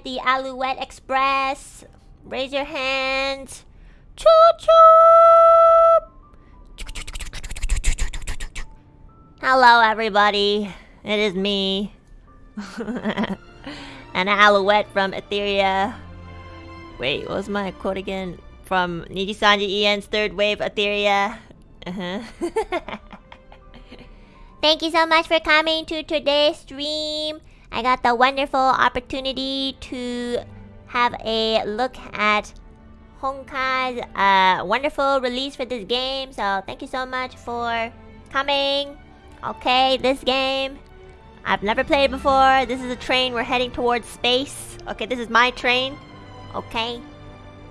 ride the Alouette Express? Raise your hands. Choo choo! Hello, everybody. It is me. An Alouette from Etheria. Wait, what was my quote again? From Nijisanji EN's third wave Etheria. Uh-huh. Thank you so much for coming to today's stream. I got the wonderful opportunity to have a look at Honkai's uh, wonderful release for this game. So thank you so much for coming. Okay, this game. I've never played before. This is a train. We're heading towards space. Okay, this is my train. Okay.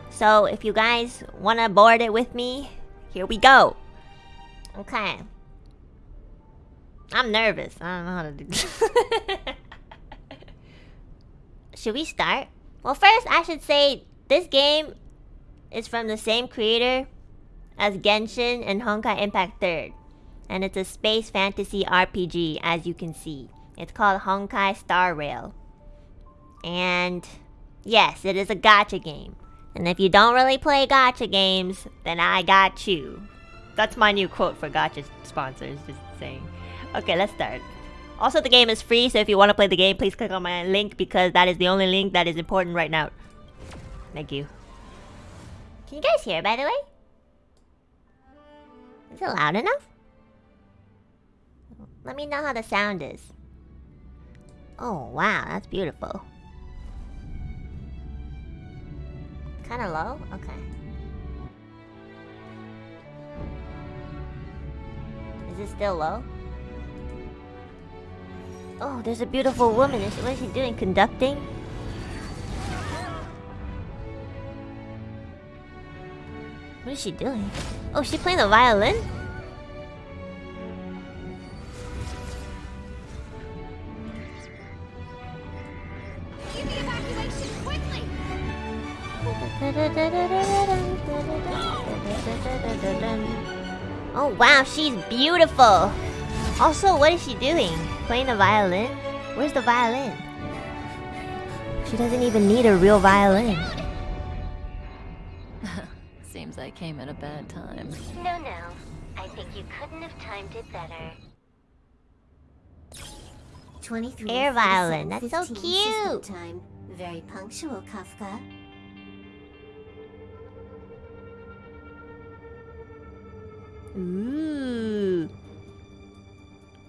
So if you guys want to board it with me, here we go. Okay. I'm nervous. I don't know how to do this. should we start? Well, first I should say this game is from the same creator as Genshin and Honkai Impact 3rd. And it's a space fantasy RPG, as you can see. It's called Honkai Star Rail. And yes, it is a gacha game. And if you don't really play gacha games, then I got you. That's my new quote for gacha sponsors, just saying. Okay, let's start. Also, the game is free, so if you want to play the game, please click on my link because that is the only link that is important right now. Thank you. Can you guys hear, by the way? Is it loud enough? Let me know how the sound is. Oh, wow, that's beautiful. Kinda low? Okay. Is it still low? Oh, there's a beautiful woman. Is she, what is she doing? Conducting? What is she doing? Oh, she playing the violin? Oh wow, she's beautiful! Also, what is she doing? Playing the violin? Where's the violin? She doesn't even need a real violin. Seems I came at a bad time. No, no. I think you couldn't have timed it better. 23 Air violin, that's so cute. Time. Very punctual, Kafka. Ooh.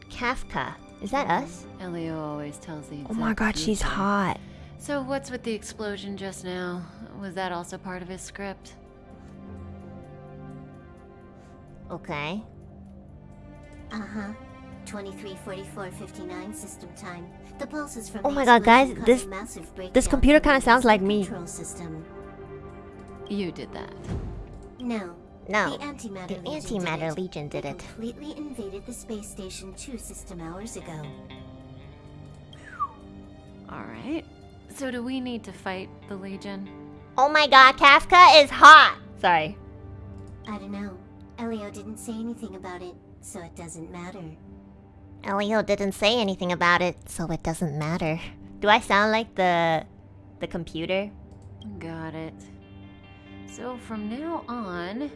Kafka. Is that us? Elio always tells the Oh my god, she's detail. hot. So what's with the explosion just now? Was that also part of his script? Okay. Uh-huh. 23, 44, 59 system time. The pulses from Oh my god, guys, this- massive this computer kinda sounds like me. Control system. You did that. No. No. The antimatter The legion antimatter did it. legion did it. completely invaded the space station two system hours ago. Alright. So do we need to fight the Legion? Oh my god, Kafka is hot! Sorry. I don't know. Elio didn't say anything about it, so it doesn't matter. Elio didn't say anything about it, so it doesn't matter. Do I sound like the... the computer? Got it. So from now on,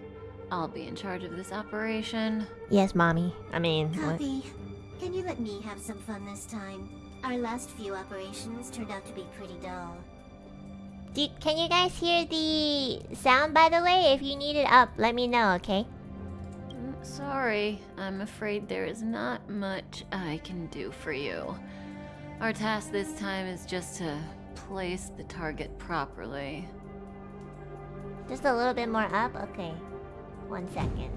I'll be in charge of this operation. Yes, mommy. I mean, what? Can you let me have some fun this time? Our last few operations turned out to be pretty dull. Do, can you guys hear the sound, by the way? If you need it up, let me know, okay? Mm, Sorry, I'm afraid there is not much I can do for you. Our task this time is just to place the target properly. Just a little bit more up? Okay. One second.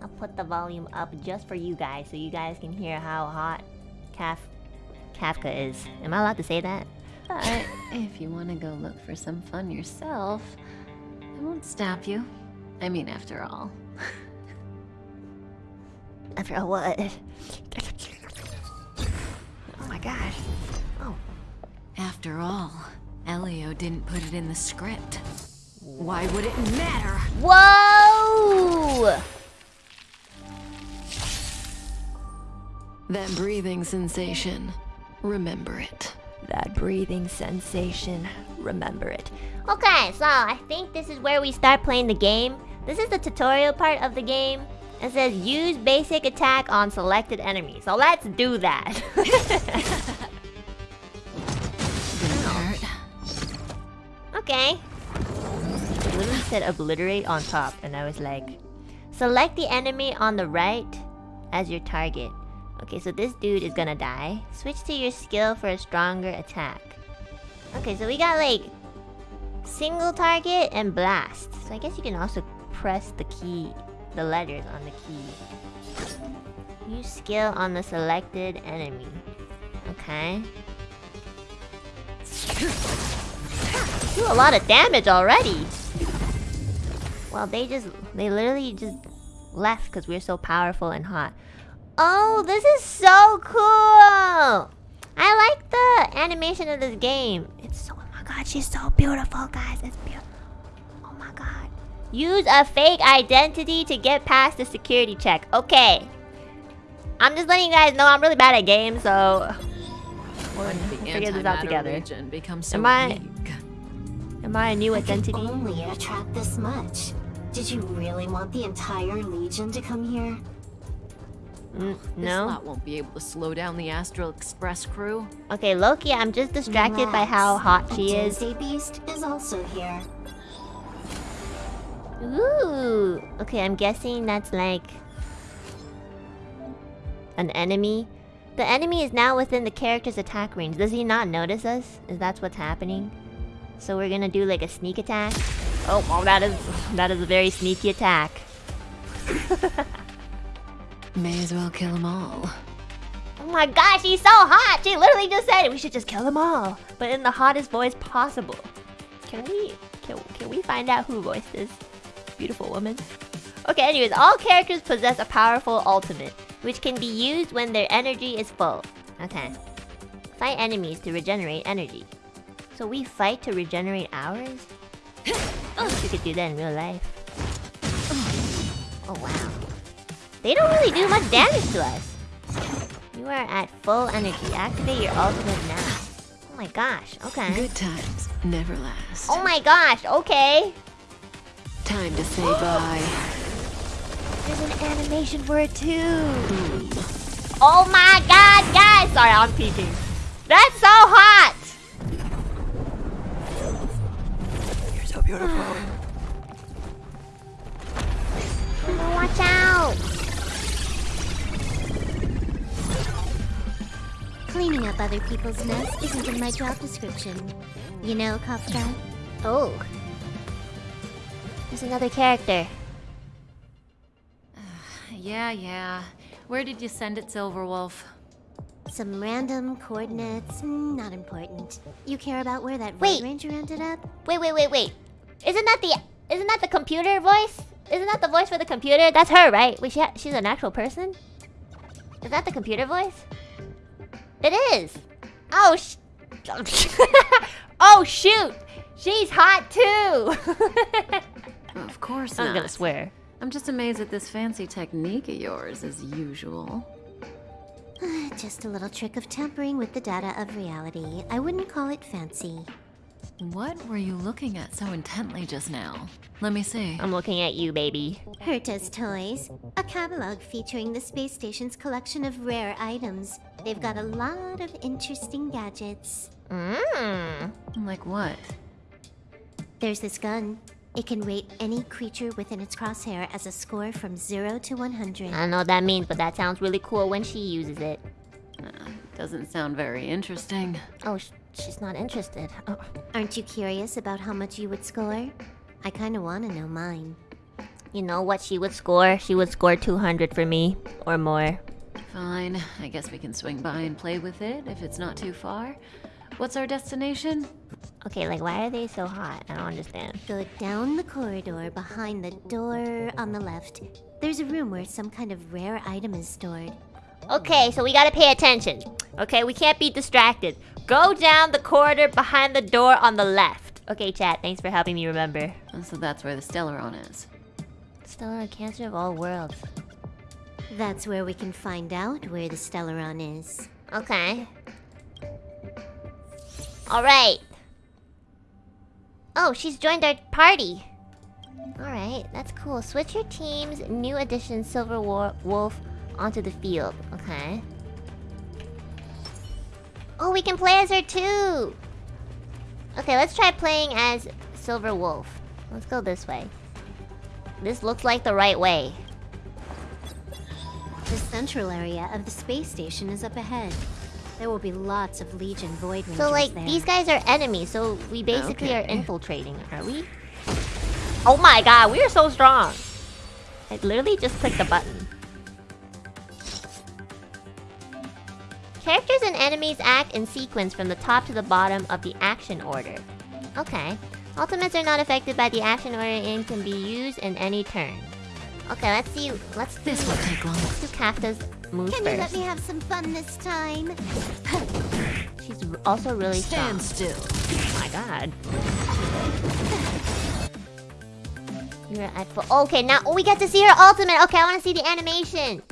I'll put the volume up just for you guys so you guys can hear how hot Kaf Kafka is. Am I allowed to say that? But if you want to go look for some fun yourself, I won't stop you. I mean, after all. After all, what? Oh my gosh. Oh. After all, Elio didn't put it in the script. Why would it matter? Whoa! That breathing sensation. Remember it. That breathing sensation. Remember it. Okay, so I think this is where we start playing the game. This is the tutorial part of the game. It says use basic attack on selected enemies. So let's do that. okay. Said obliterate on top, and I was like, select the enemy on the right as your target. Okay, so this dude is gonna die. Switch to your skill for a stronger attack. Okay, so we got like single target and blast. So I guess you can also press the key, the letters on the key. Use skill on the selected enemy. Okay. Do a lot of damage already. Well, they just, they literally just left because we're so powerful and hot. Oh, this is so cool! I like the animation of this game. It's so, oh my god, she's so beautiful, guys. It's beautiful. Oh my god. Use a fake identity to get past the security check. Okay. I'm just letting you guys know I'm really bad at games, so... We'll figure this out together. Am I... weak. Am I a new I identity? could only attract this much. Did you really want the entire Legion to come here? Mm, This no? lot won't be able to slow down the Astral Express crew. Okay, Loki, I'm just distracted by how Relax. hot A she is. Doomsday Beast is also here. Ooh. Okay, I'm guessing that's like an enemy. The enemy is now within the character's attack range. Does he not notice us? Is that what's happening? So we're gonna do like a sneak attack. Oh, well, that is that is a very sneaky attack. May as well kill them all. Oh my gosh, she's so hot! She literally just said we should just kill them all, but in the hottest voice possible. Can we can, can we find out who voiced this beautiful woman? Okay, anyways, all characters possess a powerful ultimate, which can be used when their energy is full. Okay. Fight enemies to regenerate energy. So we fight to regenerate ours? I wish we could do that in real life. Oh wow. They don't really do much damage to us. You are at full energy. Activate your ultimate now. Oh my gosh, okay. Good times never last. Oh my gosh, okay. Time to say bye. There's an animation for it too. Hmm. Oh my god, guys! Sorry, I'm peeking. That's so hot! Beautiful. Watch out! Cleaning up other people's mess isn't in my job description. You know, Kafka? Oh. There's another character. Yeah, yeah. Where did you send it, Silverwolf? Some random coordinates, mm, not important. You care about where that Wait. Ranger ended up? Wait, wait, wait, wait. Isn't that the isn't that the computer voice? Isn't that the voice for the computer? That's her, right? Wait, she ha- she's an actual person? Is that the computer voice? It is. Oh sh. oh shoot! She's hot too. Of course I'm not. gonna swear. I'm just amazed at this fancy technique of yours, as usual. Just a little trick of tampering with the data of reality. I wouldn't call it fancy. What were you looking at so intently just now? Let me see. I'm looking at you, baby. Herta's Toys, a catalog featuring the space station's collection of rare items. They've got a lot of interesting gadgets. Mmm. Like what? There's this gun. It can rate any creature within its crosshair as a score from 0 to 100. I don't know what that means, but that sounds really cool when she uses it. Uh, doesn't sound very interesting. Oh, sh- she's not interested. Oh. Aren't you curious about how much you would score? I kinda wanna know mine. You know what she would score? She would score 200 for me or more. Fine. I guess we can swing by and play with it if it's not too far. What's our destination? Okay, like why are they so hot? I don't understand. Go down the corridor behind the door on the left. There's a room where some kind of rare item is stored. Okay, so we gotta pay attention. Okay, we can't be distracted. Go down the corridor behind the door on the left. Okay, chat, thanks for helping me remember. Oh, so that's where the Stellaron is. Stellar Cancer of all worlds. That's where we can find out where the Stellaron is. Okay. Alright. Oh, she's joined our party. Alright, that's cool. Switch your team's new addition Silver War Wolf onto the field. Okay. Oh, we can play as her too! Okay, let's try playing as Silver Wolf. Let's go this way. This looks like the right way. The central area of the space station is up ahead. There will be lots of Legion Void Rangers So like there. these guys are enemies, so we basically are infiltrating, are we? Oh my god, we are so strong! I literally just clicked the button. Characters and enemies act in sequence from the top to the bottom of the action order. Okay. Ultimates are not affected by the action order and can be used in any turn. Okay, let's see. Let's do, This won't take long. let's do Kafka's move Can you let me have some fun this time? She's also really strong. Stand still. Oh my god. You're at full. Okay, now oh, we get to see her ultimate. Okay, I want to see the animation.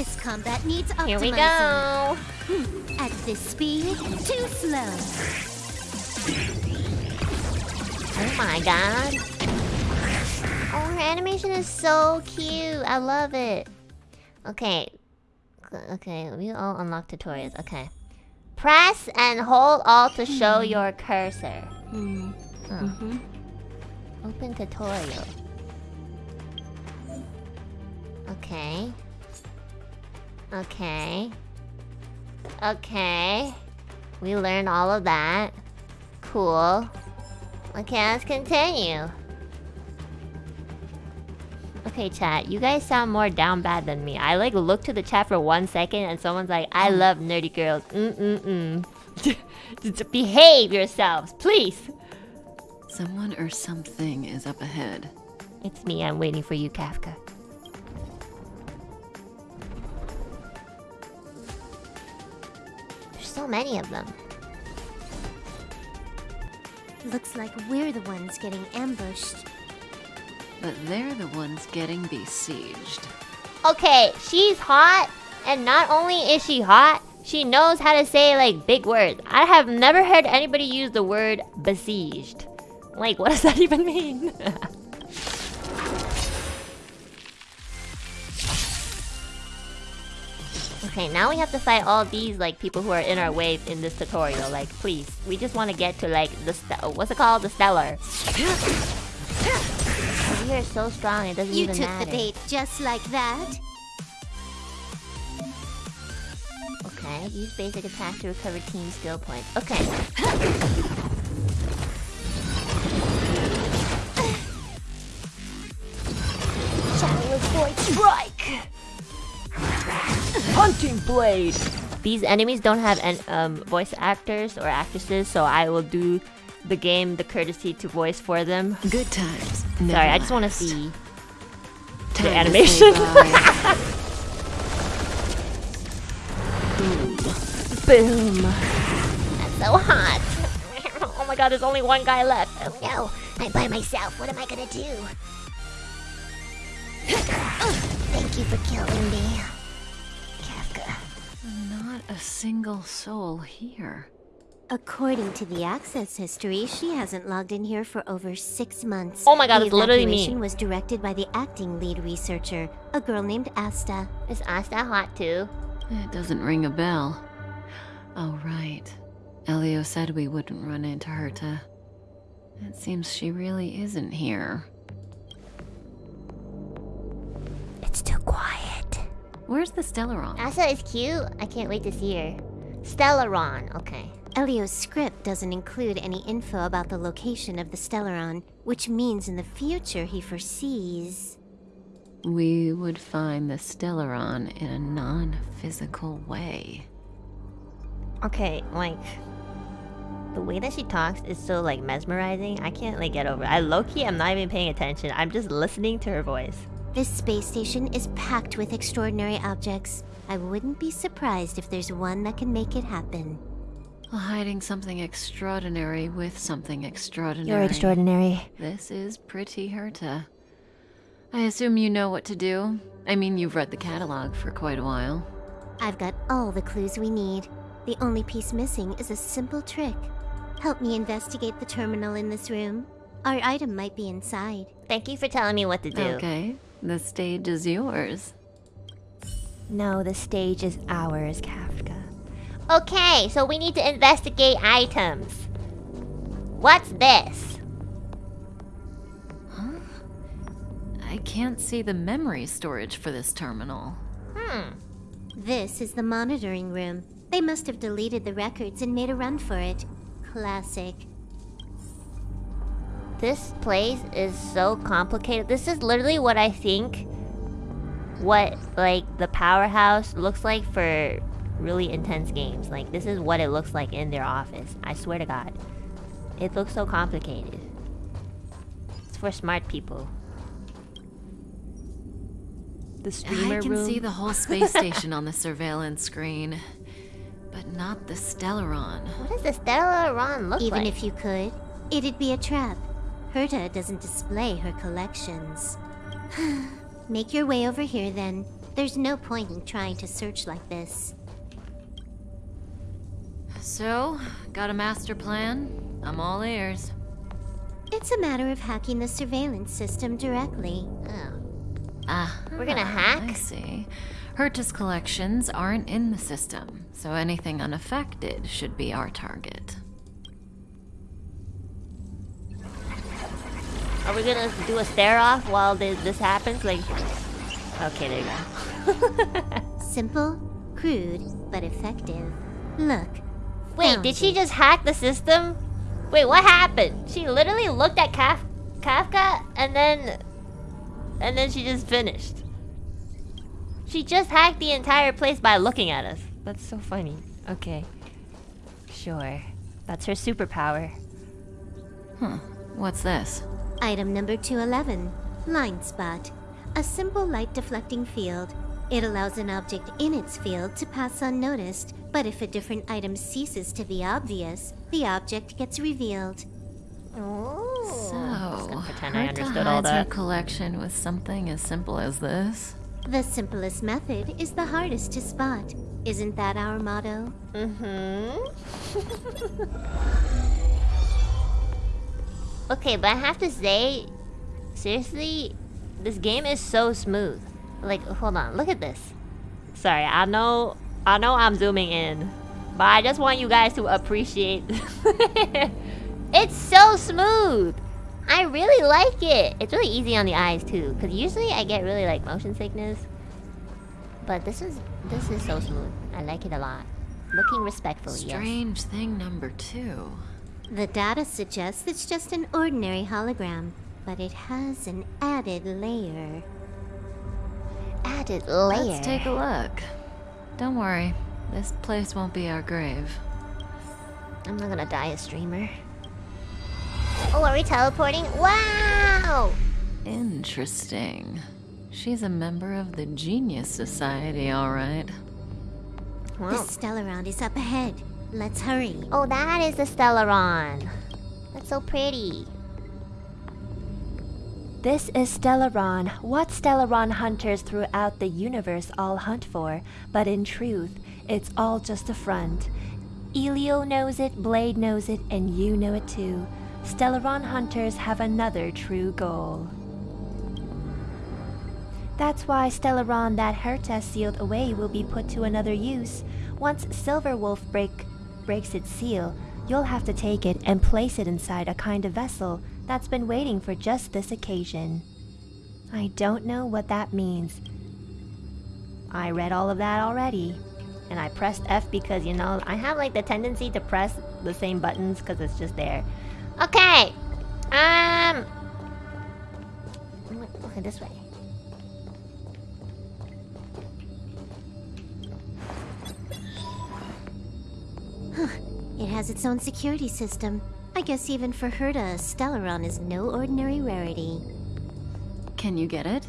This combat needs optimizing. Here we go. Hmm. At this speed, too slow. Oh my god. Oh, her animation is so cute. I love it. Okay. Okay, we all unlock tutorials. Okay. Press and hold all to show hmm. your cursor. Hmm. Oh. Open tutorial. Okay. Okay. Okay. We learned all of that. Cool. Okay, let's continue. Okay, chat. You guys sound more down bad than me. I like look to the chat for one second and someone's like, I love nerdy girls. Mm-mm-mm. Behave yourselves, please. Someone or something is up ahead. It's me. I'm waiting for you, Kafka. So many of them. Looks like we're the ones getting ambushed. But they're the ones getting besieged. Okay, she's hot, and not only is she hot, she knows how to say like big words. I have never heard anybody use the word besieged. Like, what does that even mean? okay, now we have to fight all these like people who are in our way in this tutorial. Like, please, we just want to get to like the st- what's it called, the stellar. We are so strong, it doesn't even matter. You took the bait just like that. Okay, use basic attack to recover team skill points. Okay. Blade! These enemies don't have an, um, voice actors or actresses, so I will do the game the courtesy to voice for them. Good times. Sorry, I just want to see Time to animation. bye. Boom. That's so hot. oh my god, there's only one guy left. Oh no, I'm by myself. What am I gonna do? Thank you for killing me. Kafka. Not a single soul here. According to the access history, she hasn't logged in here for over six months. Oh my god, the it's literally me. evacuation was directed by the acting lead researcher, a girl named Asta. Is Asta hot too? It doesn't ring a bell. Oh, right. Elio said we wouldn't run into Herta. It seems she really isn't here. It's too quiet. Where's the Stellaron? Asa is cute. I can't wait to see her. Stellaron. Okay. Elio's script doesn't include any info about the location of the Stellaron, which means in the future he foresees. We would find the Stellaron in a non-physical way. Okay, like the way that she talks is so like mesmerizing. I can't like get over. It. I low key, I'm not even paying attention. I'm just listening to her voice. This space station is packed with extraordinary objects. I wouldn't be surprised if there's one that can make it happen. Hiding something extraordinary with something extraordinary. You're extraordinary. This is pretty Herta. I assume you know what to do. I mean, you've read the catalog for quite a while. I've got all the clues we need. The only piece missing is a simple trick. Help me investigate the terminal in this room. Our item might be inside. Thank you for telling me what to do. Okay, the stage is yours. No, the stage is ours, Kafka. Okay, so we need to investigate items. What's this? Huh? I can't see the memory storage for this terminal. Hmm. This is the monitoring room. They must have deleted the records and made a run for it. Classic. This place is so complicated. This is literally what I think what like the powerhouse looks like for really intense games. Like this is what it looks like in their office. I swear to god. It looks so complicated. It's for smart people. The streamer I can room. see the whole space station on the surveillance screen, but not the Stellaron. What does the Stellaron look Even like? Even if you could, it'd be a trap. Herta doesn't display her collections. Make your way over here then. There's no point in trying to search like this. So, got a master plan? I'm all ears. It's a matter of hacking the surveillance system directly. Oh. Ah, We're gonna I hack? see. Herta's collections aren't in the system, so anything unaffected should be our target. Are we gonna do a stare off while this, this happens? Like, okay, there you go. Simple, crude, but effective. Look. Wait, did she just hack the system? Wait, what happened? She literally looked at Kaf- Kafka and then, and then she just finished. She just hacked the entire place by looking at us. That's so funny. Okay, sure. That's her superpower. Hmm. What's this? Item number 211 Line Spot. A simple light deflecting field. It allows an object in its field to pass unnoticed, but if a different item ceases to be obvious, the object gets revealed. Oh. So, Just gonna pretend I understood all hides collection with something as simple as this? The simplest method is the hardest to spot. Isn't that our motto? Mm-hmm. okay, but I have to say, seriously, this game is so smooth. Like, hold on, look at this. Sorry, I know, I know I'm zooming in, but I just want you guys to appreciate. it's so smooth. I really like it. It's really easy on the eyes too, because usually I get really like motion sickness. But this is this is so smooth. I like it a lot. Looking respectfully, yes. Strange thing number two. The data suggests it's just an ordinary hologram, but it has an added layer. Added layer. Let's take a look. Don't worry, this place won't be our grave. I'm not gonna die a streamer. Oh, are we teleporting? Wow! Interesting. She's a member of the Genius Society, all right. The Wow. Stellaron is up ahead. Let's hurry. Oh, that is the Stellaron. That's so pretty. This is Stellaron, what Stellaron hunters throughout the universe all hunt for, but in truth, it's all just a front. Elio knows it, Blade knows it, and you know it too. Stellaron hunters have another true goal. That's why Stellaron that Herta sealed away will be put to another use. Once Silverwolf break, breaks its seal, you'll have to take it and place it inside a kind of vessel that's been waiting for just this occasion. I don't know what that means. I read all of that already. And I pressed F because, you know, I have like the tendency to press the same buttons because it's just there. Okay. Um. Okay, this way. Has its own security system. I guess even for Herta, Stellaron is no ordinary rarity. Can you get it?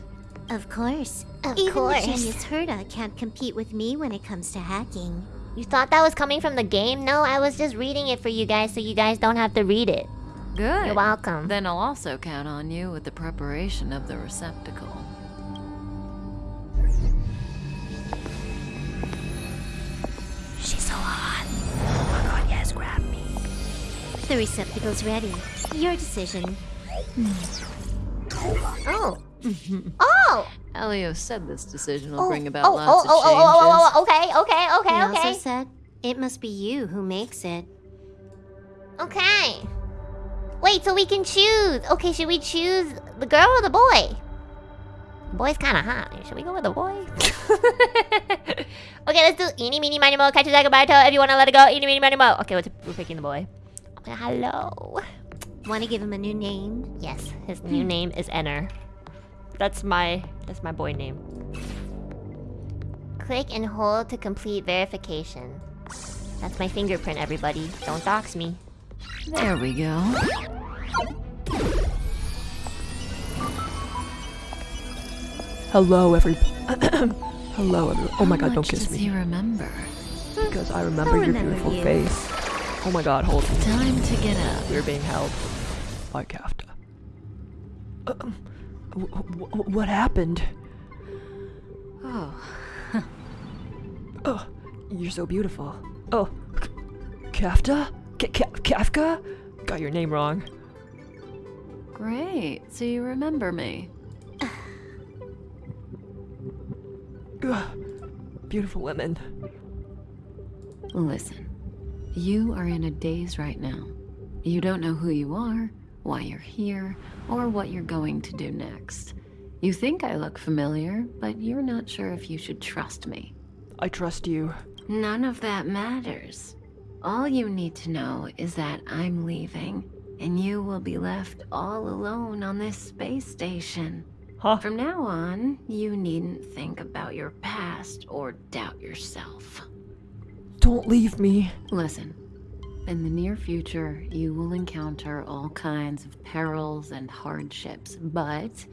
Of course. Of even course. the genius Herta can't compete with me when it comes to hacking. You thought that was coming from the game? No, I was just reading it for you guys so you guys don't have to read it. Good. You're welcome. Then I'll also count on you with the preparation of the receptacle. The receptacle's ready. Your decision. Hmm. Oh. oh. Elio said this decision will Oh, bring about oh, lots oh, of oh, changes. oh, oh, oh, okay, okay, He okay, also said, it must be you who makes it. Okay. Wait, so we can choose. Okay, should we choose the girl or the boy? The boy's kind of hot. Should we go with the boy? okay, let's do eeny, meeny, miny, mo. Catch a dragon by the toe. If you want to let it go, eeny, meeny, miny, mo. Okay, we're, we're picking the boy. Okay, hello. Want to give him a new name? Yes, his new hmm. name is Enner. That's my that's my boy name. Click and hold to complete verification. That's my fingerprint, everybody. Don't dox me. There we go. Hello, every. Hello, every. Oh my How god, don't kiss does he me. remember? Because I remember your remember beautiful you. face. Oh my god, hold me. Time to get up. We're being held by Kafta. Um, wh- wh- what happened? Oh, Oh, you're so beautiful. Oh, K- Kafta? K- Ka- Kafka? Got your name wrong. great. So you remember me. Ugh, beautiful women. Listen, you are in a daze right now. You don't know who you are, why you're here, or what you're going to do next. You think I look familiar, but you're not sure if you should trust me. I trust you. None of that matters. All you need to know is that I'm leaving, and you will be left all alone on this space station. Huh? From now on, you needn't think about your past or doubt yourself. Don't leave me. Listen, in the near future, you will encounter all kinds of perils and hardships, but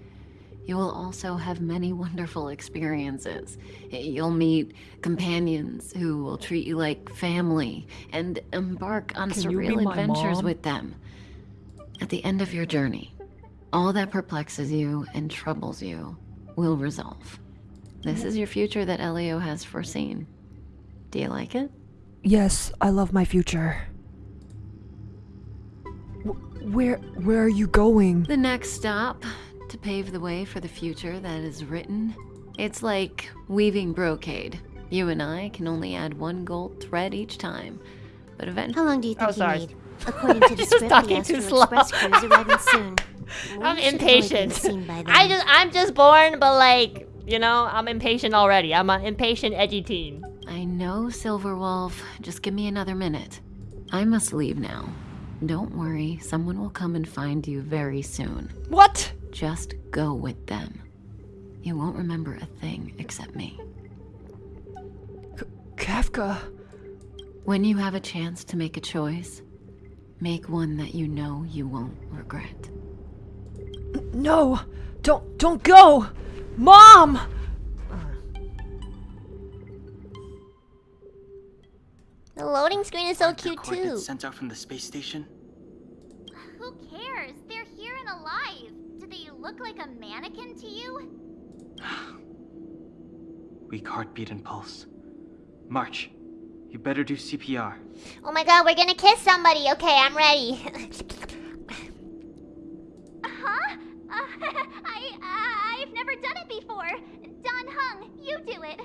you will also have many wonderful experiences. You'll meet companions who will treat you like family and embark on Can surreal adventures mom? with them. At the end of your journey, all that perplexes you and troubles you will resolve. This is your future that Elio has foreseen. Do you like it? Yes, I love my future. Wh- where, where are you going? The next stop to pave the way for the future that is written. It's like weaving brocade. You and I can only add one gold thread each time, but eventually. How long do you think Oh, sorry. you need? According to the Just script, the talking too Astral Express slow. crew is arriving soon. I'm We should have only been impatient. seen. I just I'm just born, but like you know, I'm impatient already. I'm an impatient, edgy teen. I know, Silverwolf. Just give me another minute. I must leave now. Don't worry, someone will come and find you very soon. What? Just go with them. You won't remember a thing except me. Kafka. When you have a chance to make a choice, make one that you know you won't regret. No! Don't don't go! Mom! The loading screen is so Aren't the cute too. sent out from the space station? Who cares? They're here and alive. Do they look like a mannequin to you? Weak heartbeat and pulse. March, you better do CPR. Oh my god, we're gonna kiss somebody. Okay, I'm ready. Huh? Uh, I, uh, I've never done it. Dan Heng, you do it.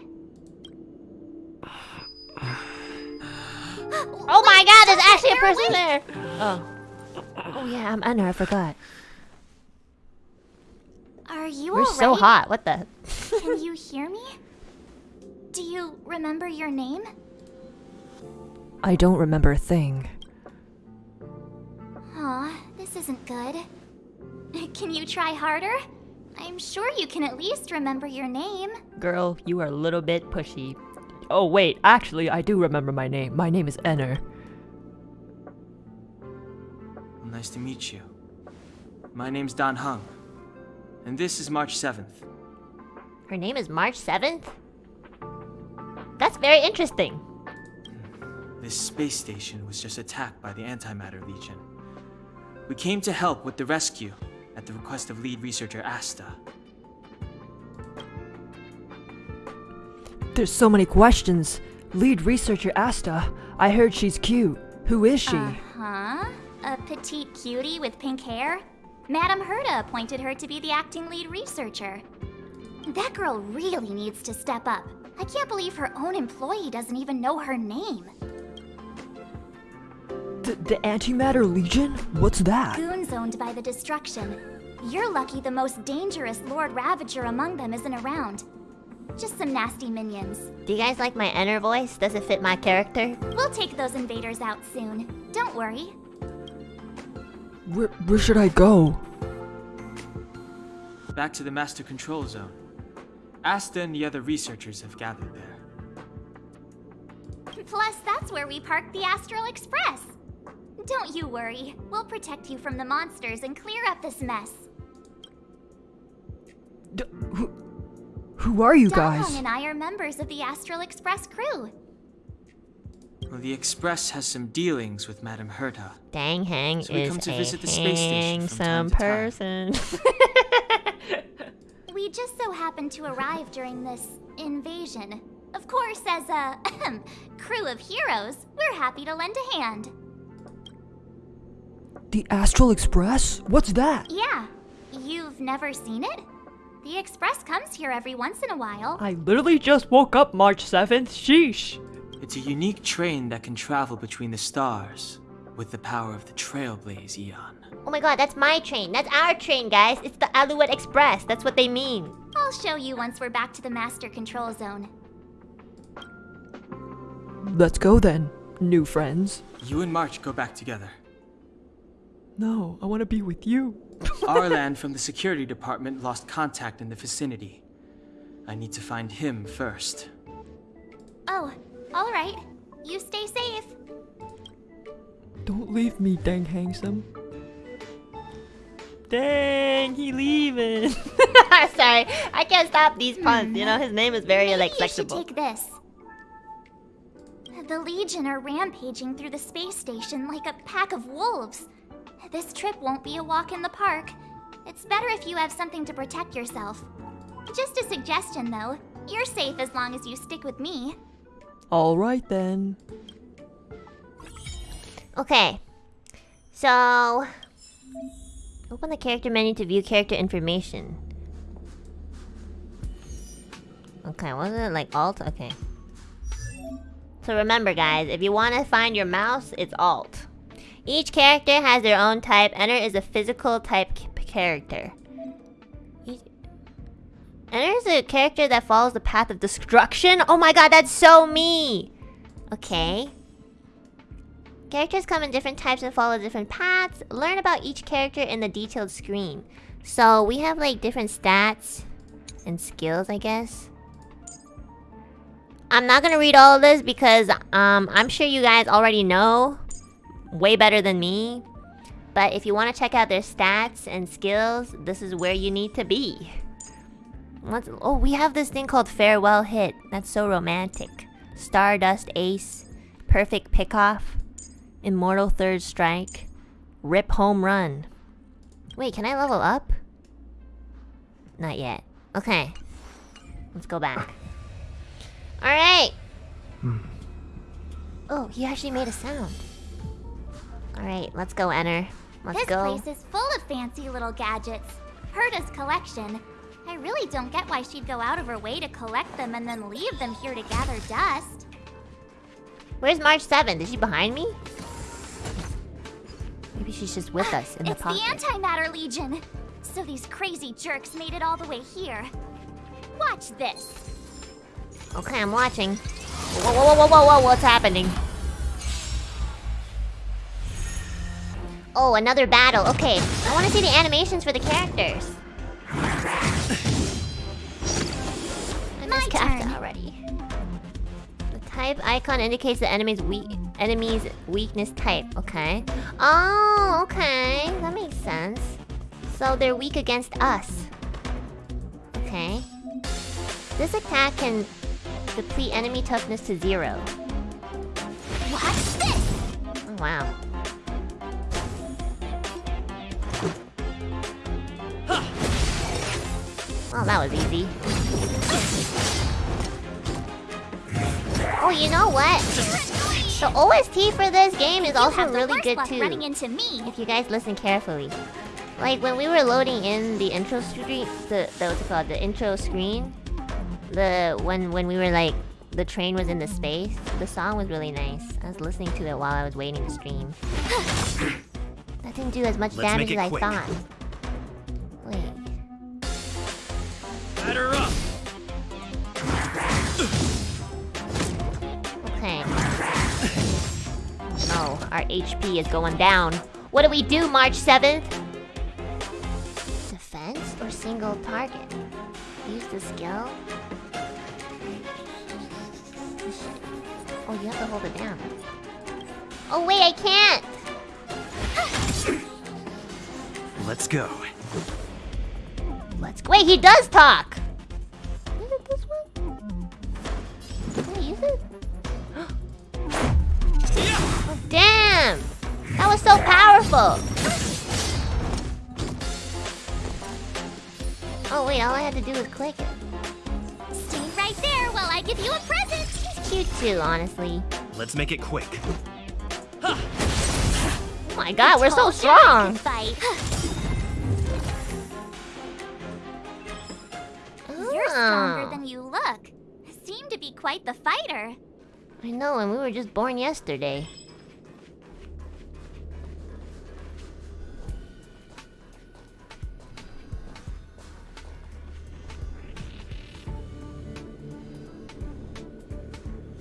oh my god, there's actually a person there. Oh. Oh yeah, I'm Anna, I forgot. Are you We're so alright? hot. What the? Can you hear me? Do you remember your name? I don't remember a thing. Aw, this isn't good. Can you try harder? I'm sure you can at least remember your name. Girl, you are a little bit pushy. Oh wait, actually I do remember my name. My name is Enner. Nice to meet you. My name's Dan Heng. And this is March 7th. Her name is March 7th? That's very interesting. This space station was just attacked by the Antimatter Legion. We came to help with the rescue at the request of lead researcher Asta. There's so many questions. Lead researcher Asta. I heard she's cute. Who is she? Uh-huh. A petite cutie with pink hair? Madame Herta appointed her to be the acting lead researcher. That girl really needs to step up. I can't believe her own employee doesn't even know her name. The, the Antimatter Legion? What's that? Goons owned by the destruction. You're lucky the most dangerous Lord Ravager among them isn't around. Just some nasty minions. Do you guys like my inner voice? Does it fit my character? We'll take those invaders out soon. Don't worry. Where, where should I go? Back to the Master Control Zone. Asta and the other researchers have gathered there. Plus, that's where we parked the Astral Express. Don't you worry. We'll protect you from the monsters and clear up this mess. D- who, who are you Dan Heng guys? and I are members of the Astral Express crew. Well, the Express has some dealings with Madame Herta. Dan Heng So we is come to a visit the space station from time handsome to time. person. We just so happened to arrive during this invasion. Of course, as a crew of heroes, we're happy to lend a hand. The Astral Express? What's that? Yeah, you've never seen it? The Express comes here every once in a while. I literally just woke up March 7th. Sheesh. It's a unique train that can travel between the stars with the power of the Trailblaze Aeon. oh my god, that's my train. That's our train, guys. It's the Alouette Express. That's what they mean. I'll show you once we're back to the Master Control Zone. Let's go then, new friends. You and March go back together. No, I want to be with you. Arlan from the security department lost contact in the vicinity. I need to find him first. Oh, alright. You stay safe. Don't leave me, dang handsome. Dang, he leaving. Sorry, I can't stop these puns. You know, his name is very Maybe like you should take this. The Legion are rampaging through the space station like a pack of wolves. This trip won't be a walk in the park. It's better if you have something to protect yourself. Just a suggestion, though. You're safe as long as you stick with me. Alright then. Okay, so open the character menu to view character information. Okay, wasn't it like Alt? Okay. So remember, guys, if you want to find your mouse, it's Alt. Each character has their own type. Enter is a physical type character. Enter is a character that follows the path of destruction. Oh my god, that's so me! Okay. Characters come in different types and follow different paths. Learn about each character in the detailed screen. So we have like different stats and skills, I guess. I'm not gonna read all of this because um, I'm sure you guys already know way better than me. But if you want to check out their stats and skills, this is where you need to be. What's, oh, we have this thing called Farewell Hit. That's so romantic. Stardust Ace. Perfect Pickoff. Immortal Third Strike. Rip Home Run. Wait, can I level up? Not yet. Okay. Let's go back. Alright! Hmm. Oh, he actually made a sound. Alright, let's go, Enter. Let's this go. place is full of fancy little gadgets. Herta's collection. I really don't get why she'd go out of her way to collect them and then leave them here to gather dust. Where's March 7th? Is she behind me? Maybe she's just with ah, us in the pocket. it's the Antimatter Legion. So these crazy jerks made it all the way here. Watch this. Okay, I'm watching. Whoa, whoa, whoa, whoa, whoa, whoa, what's happening? Oh, another battle. Okay, I want to see the animations for the characters. I My missed Kafka already. The type icon indicates the enemy's weak enemy's weakness type. Okay. Oh, okay, that makes sense. So they're weak against us. Okay. This attack can deplete enemy toughness to zero. Watch this. Oh, wow. Well, that was easy. Oh, you know what? The OST for this game is You also really good too. running into me. If you guys listen carefully. Like when we were loading in the intro screen, the, the what's it called, the intro screen, the when when we were like the train was in the space, the song was really nice. I was listening to it while I was waiting to stream. that didn't do as much Let's damage as it I quick. thought. Batter up! Okay. No, our HP is going down. What do we do, March 7th? Defense or single target? Use the skill? Oh, you have to hold it down. Oh, wait, I can't! Let's go. Let's go. Wait, he does talk! Use it? Oh, damn! That was so powerful! Oh wait, all I had to do was click it. Stay right there while I give you a present. He's cute too, honestly. Let's make it quick. Oh my god, we're so Told ya I strong! Fight. Quite the fighter. I know, and we were just born yesterday.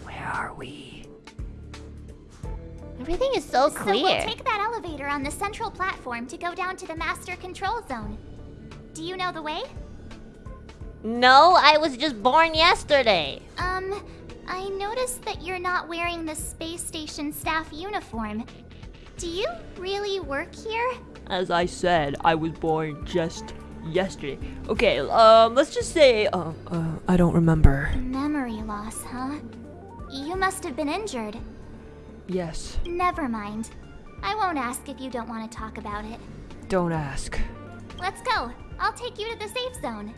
Where are we? Everything is so clear. So we'll take that elevator on the central platform to go down to the master control zone. Do you know the way? No, I was just born yesterday. Um, I noticed that you're not wearing the space station staff uniform. Do you really work here? As I said, I was born just yesterday. Okay, um, let's just say, uh, uh, I don't remember. Memory loss, huh? You must have been injured. Yes, Never mind. I won't ask if you don't want to talk about it. don't ask. Let's go. I'll take you to the safe zone.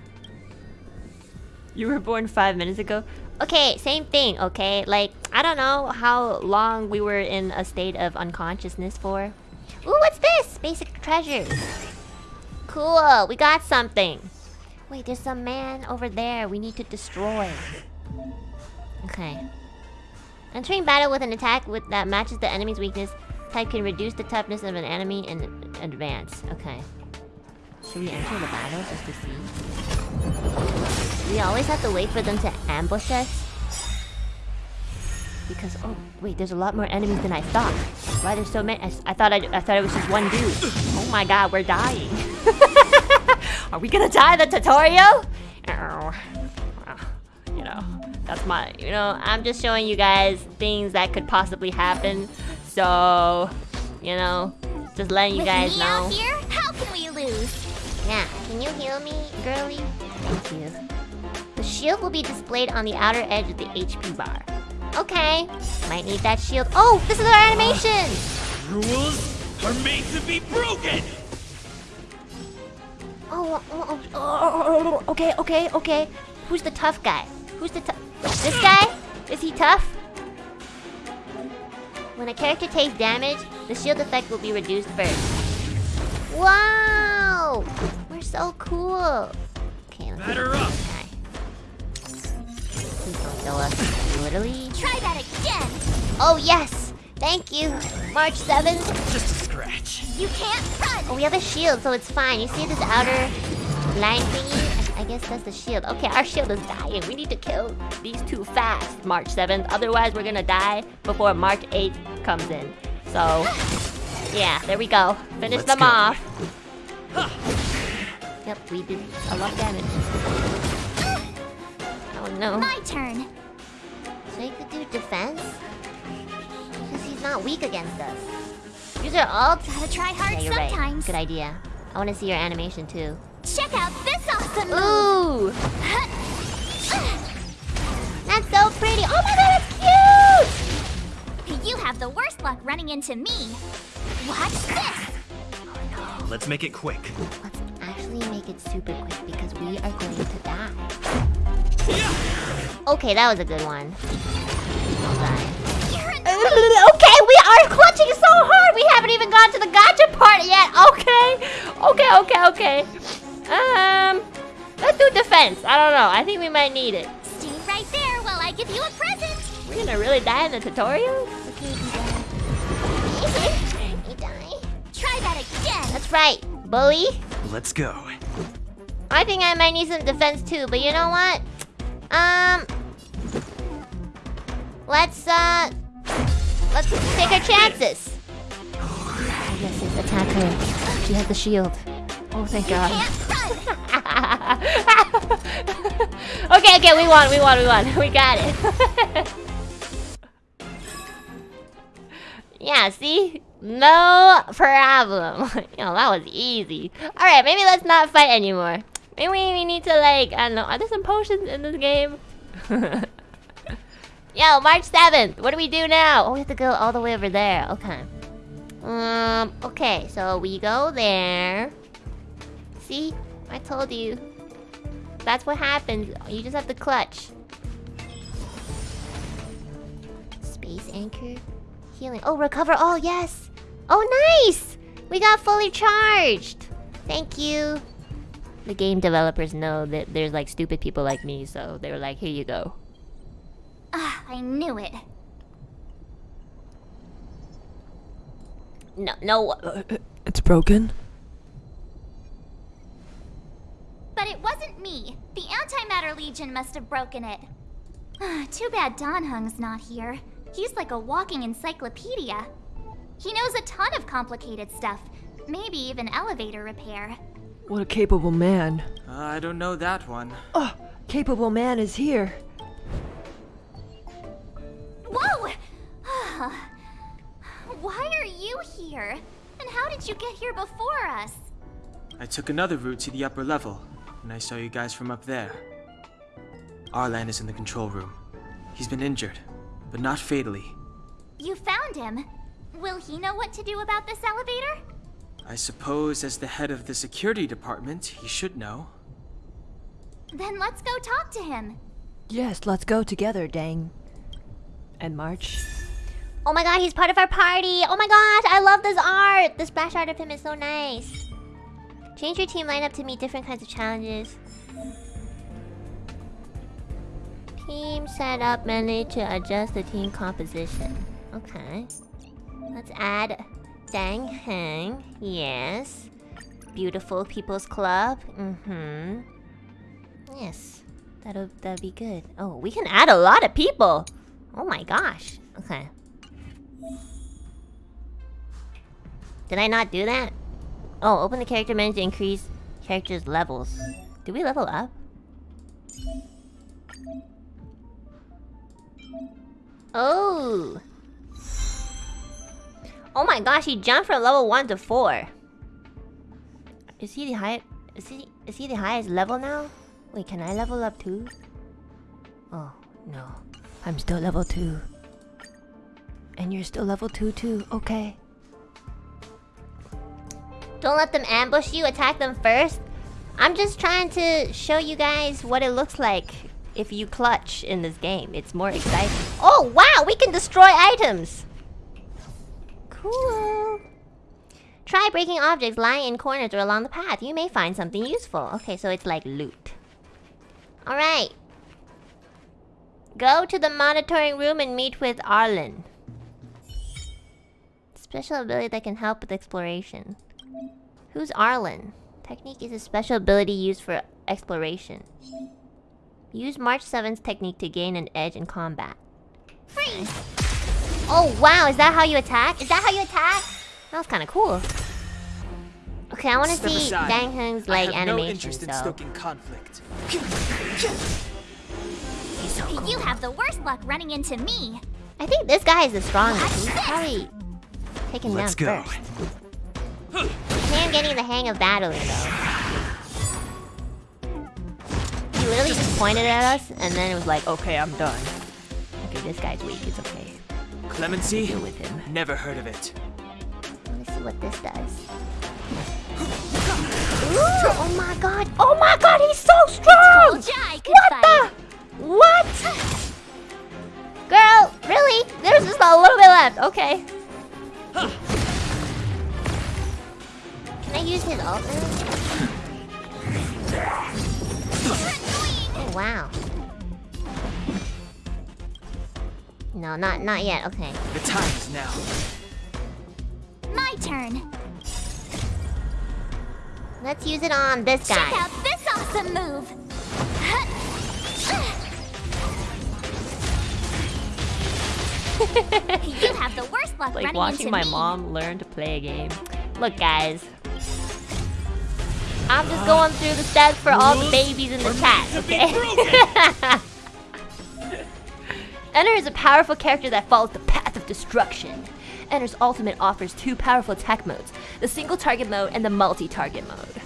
You were born five minutes ago? Okay, same thing, okay? Like, I don't know how long we were in a state of unconsciousness for. Ooh, what's this? Basic treasures. Cool, we got something. Wait, there's some man over there we need to destroy. Okay. Entering battle with an attack with that matches the enemy's weakness type can reduce the toughness of an enemy in advance. Okay. Should we enter the battle just to see? We always have to wait for them to ambush us. Because oh wait, there's a lot more enemies than I thought. Why there's so many? I, s- I thought I, I thought it was just one dude. Oh my god, we're dying. Are we gonna die the tutorial? Ow. You know, that's my. You know, I'm just showing you guys things that could possibly happen. So, you know, just letting you With guys me know. out here, how can we lose? Yeah, can you heal me, girly? Thank you. The shield will be displayed on the outer edge of the HP bar. Okay, might need that shield. Oh, this is our animation! Rules are made to be broken! Oh, oh, oh, oh, oh, oh, okay, okay, okay. Who's the tough guy? Who's the tough? This guy? Is he tough? When a character takes damage, the shield effect will be reduced first. Wow! We're so cool. Okay, let's Batter see up. this guy. Please don't kill us. Literally. Try that again. Oh yes! Thank you. March 7th. Just a scratch. You can't run. Oh, we have a shield, so it's fine. You see this outer line thingy? I, I guess that's the shield. Okay, our shield is dying. We need to kill these two fast, March 7th. Otherwise, we're gonna die before March 8th comes in. So, yeah, there we go. Finish Let's them go. off. Yep, we did a lot of damage. Oh no. My turn. So he could do defense? Because he's not weak against us. Use our ult? Gotta try hard Yeah, you're right. sometimes. Good idea. I want to see your animation too. Check out this awesome move. Ooh! That's so pretty. Oh my god, that's cute! You have the worst luck running into me. Watch this. Let's make it quick. Let's usually make it super quick because we are going to die. Okay, that was a good one. Okay, we are clutching so hard. We haven't even gone to the gacha part yet. Okay, okay, okay, okay. Um, let's do defense. I don't know. I think we might need it. Stay right there while I give you a present. We're gonna really die in the tutorial? Okay, we die. we die. Try that again. That's right, bully. Let's go. I think I might need some defense too, but you know what? Um, let's uh, let's take our chances. Oh, yes, yes, attack her. She has the shield. Oh, thank God. okay, okay, we won, we won, we won. We got it. yeah, see? No problem. you know, that was easy. Alright, maybe let's not fight anymore. Maybe we need to like, I don't know, are there some potions in this game? Yo, March 7th, what do we do now? Oh, we have to go all the way over there, okay. Um, okay, so we go there. See? I told you. That's what happens. You just have to clutch. Space anchor. Healing. Oh, recover all, yes! Oh, nice! We got fully charged! Thank you. The game developers know that there's like stupid people like me, so they were like, here you go. Ah, I knew it. No, no. Uh, it's broken? But it wasn't me. The Antimatter Legion must have broken it. Ah, Too bad Dan Heng's not here. He's like a walking encyclopedia. He knows a ton of complicated stuff. Maybe even elevator repair. What a capable man. Uh, I don't know that one. Oh, capable man is here. Whoa! Why are you here? And how did you get here before us? I took another route to the upper level, and I saw you guys from up there. Arlan is in the control room. He's been injured, but not fatally. You found him. Will he know what to do about this elevator? I suppose as the head of the security department, he should know. Then let's go talk to him. Yes, let's go together, dang. And March. Oh my god, he's part of our party! Oh my gosh, I love this art! The splash art of him is so nice. Change your team lineup to meet different kinds of challenges. Team setup menu to adjust the team composition. Okay. Let's add Dan Heng. Yes. Beautiful People's Club. Mm-hmm. Yes. That'll that'll be good. Oh, we can add a lot of people. Oh my gosh. Okay. Did I not do that? Oh, open the character menu to increase characters' levels. Do we level up? Oh! Oh my gosh, he jumped from level 1 to 4. Is he the high is he is he the highest level now? Wait, can I level up too? Oh, no. I'm still level 2. And you're still level 2 too, okay. Don't let them ambush you, attack them first. I'm just trying to show you guys what it looks like if you clutch in this game. It's more exciting. Oh, wow! We can destroy items! Cool. Try breaking objects lying in corners or along the path. You may find something useful. Okay, so it's like loot. Alright. Go to the monitoring room and meet with Arlan. Special ability that can help with exploration. Who's Arlan? Technique is a special ability used for exploration. Use March 7's technique to gain an edge in combat. Freeze! Oh wow, is that how you attack? Is that how you attack? That was kind of cool. Okay, I want to see aside. Dan Heng's I like have no animation. interest in stoking conflict. You have the worst luck running into me. I think this guy is the strongest. He's probably taken down Let's go. first. I am getting the hang of battling though. He literally just pointed at us and then it was like, okay, I'm done. Okay, this guy's weak. It's okay. Clemency? Deal with him. Never heard of it. Let's see what this does. strong. Oh my god. Oh my god, he's so strong. Told ya I could What fight. the? What? Girl, really? There's just a little bit left. Okay. Can I use his ult now? Oh wow. No, not not yet. Okay. The time is now. My turn. Let's use it on this guy. Check out this awesome move. you have the worst luck Like running watching into my me. mom learn to play a game. Look, guys. I'm just going through the steps for all the babies in the chat, meant to be okay? Enter is a powerful character that follows the path of destruction. Enter's ultimate offers two powerful attack modes the single target mode and the multi target mode.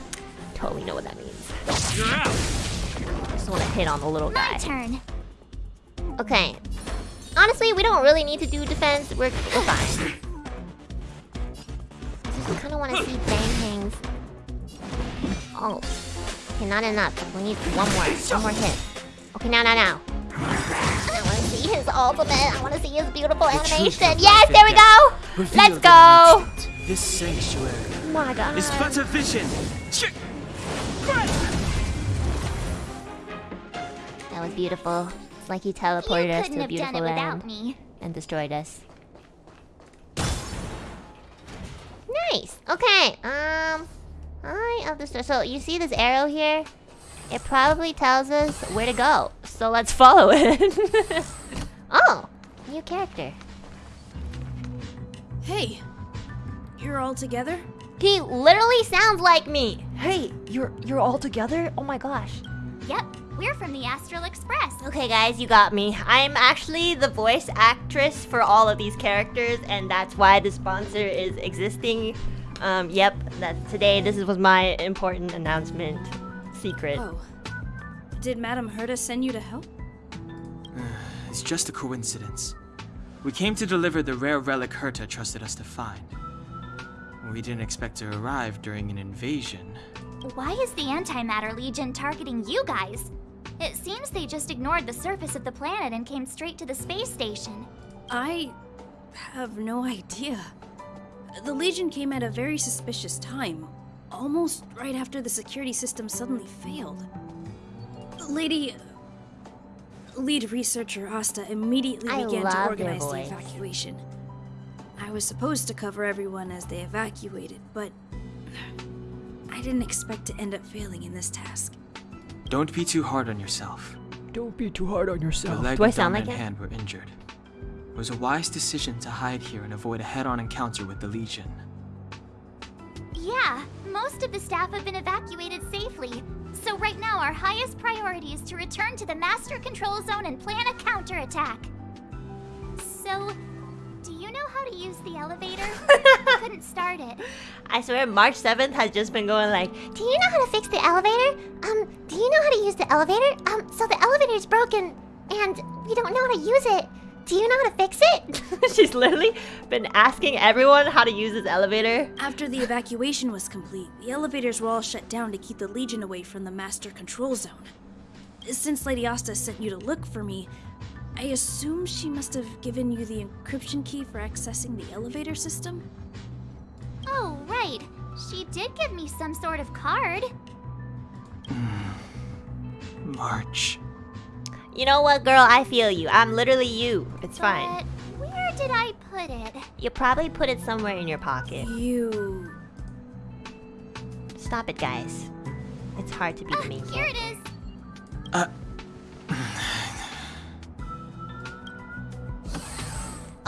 Totally know what that means. You're out. Just want to hit on the little My guy. turn. okay. Honestly, we don't really need to do defense. We're, we're fine. I just kind of want to see Bang Hang's. Oh. Okay, not enough. We need one more. One more hit. Okay, now, now, now. I want to see his ultimate. I want to see his beautiful truth animation. Yes, there we go. Let's go. This sanctuary Oh my god. is but a vision. That was beautiful. It's like he You teleported us to a have done beautiful it land me. and destroyed us. Nice. Okay. Um. Eye of the star. So you see this arrow here? It probably tells us where to go. So let's follow it. oh, new character. Hey, you're all together? He literally sounds like me. Hey, you're you're all together? Oh my gosh. Yep, we're from the Astral Express. Okay, guys, you got me. I'm actually the voice actress for all of these characters, and that's why the sponsor is existing. Um, yep, that today this was my important announcement. Secret. Oh. Did Madame Herta send you to help? It's just a coincidence. We came to deliver the rare relic Herta trusted us to find. We didn't expect to arrive during an invasion. Why is the Antimatter Legion targeting you guys? It seems they just ignored the surface of the planet and came straight to the space station. I have no idea. The Legion came at a very suspicious time, almost right after the security system suddenly failed. Lady. Lead researcher Asta immediately I began to organize the evacuation. I was supposed to cover everyone as they evacuated, but I didn't expect to end up failing in this task. Don't be too hard on yourself. Don't be too hard on Your yourself. leg Do I sound like dominant it? hand were injured. It was a wise decision to hide here and avoid a head-on encounter with the Legion. Yeah, most of the staff have been evacuated safely. So right now our highest priority is to return to the master control zone and plan a counterattack. So, do you know how to use the elevator? I couldn't start it. I swear, March 7th has just been going like, Do you know how to fix the elevator? Um, do you know how to use the elevator? Um, so the elevator's broken and we don't know how to use it. Do you know how to fix it? She's literally been asking everyone how to use this elevator. After the evacuation was complete, the elevators were all shut down to keep the Legion away from the Master Control Zone. Since Lady Asta sent you to look for me, I assume she must have given you the encryption key for accessing the elevator system? Oh, right. She did give me some sort of card. March. You know what, girl? I feel you. I'm literally you. It's fine. Where did I put it? You probably put it somewhere in your pocket. You. Stop it, guys. It's hard to be the main Here it is. Uh,